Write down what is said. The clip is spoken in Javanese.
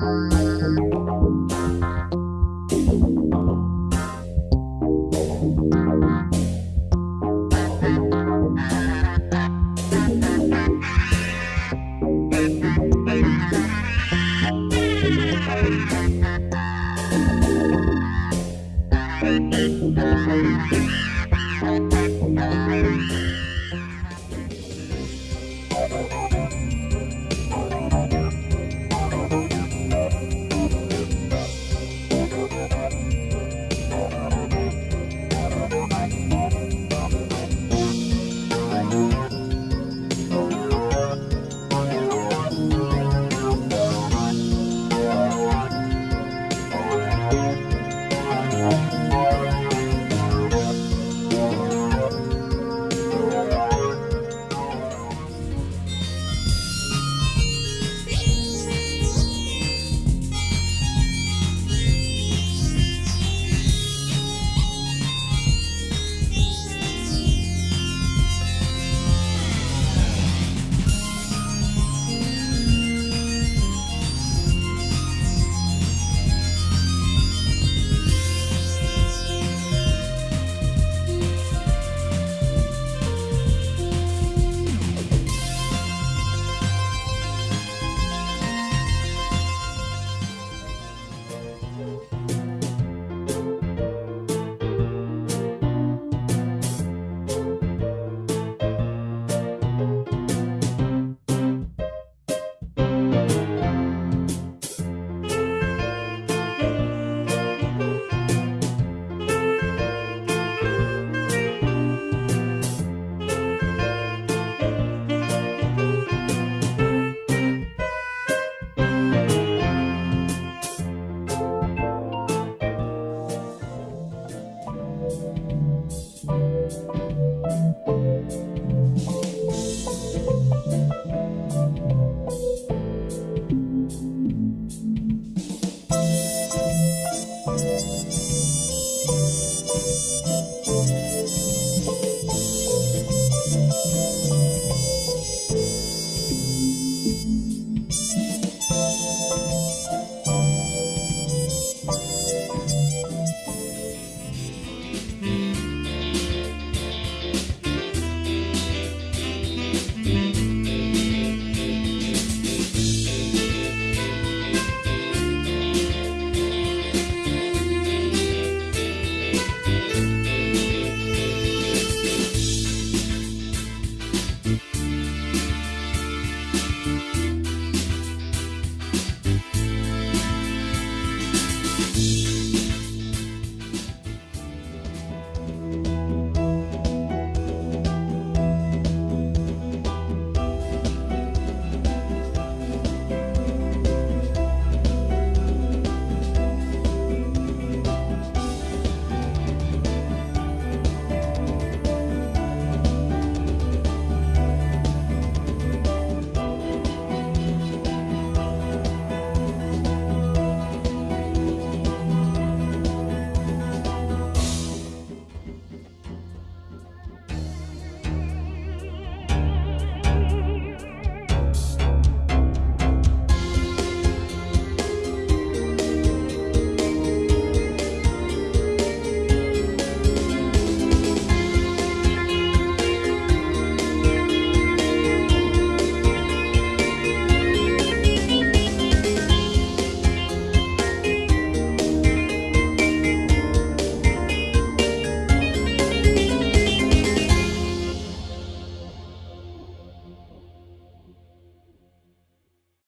Thank Bye.